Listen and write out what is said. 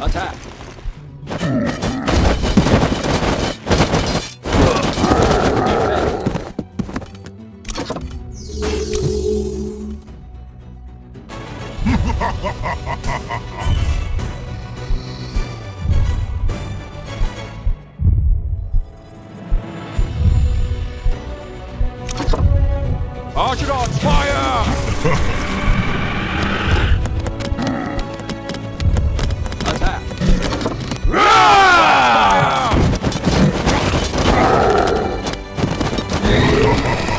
Attack! Archidons, fire! Yeah.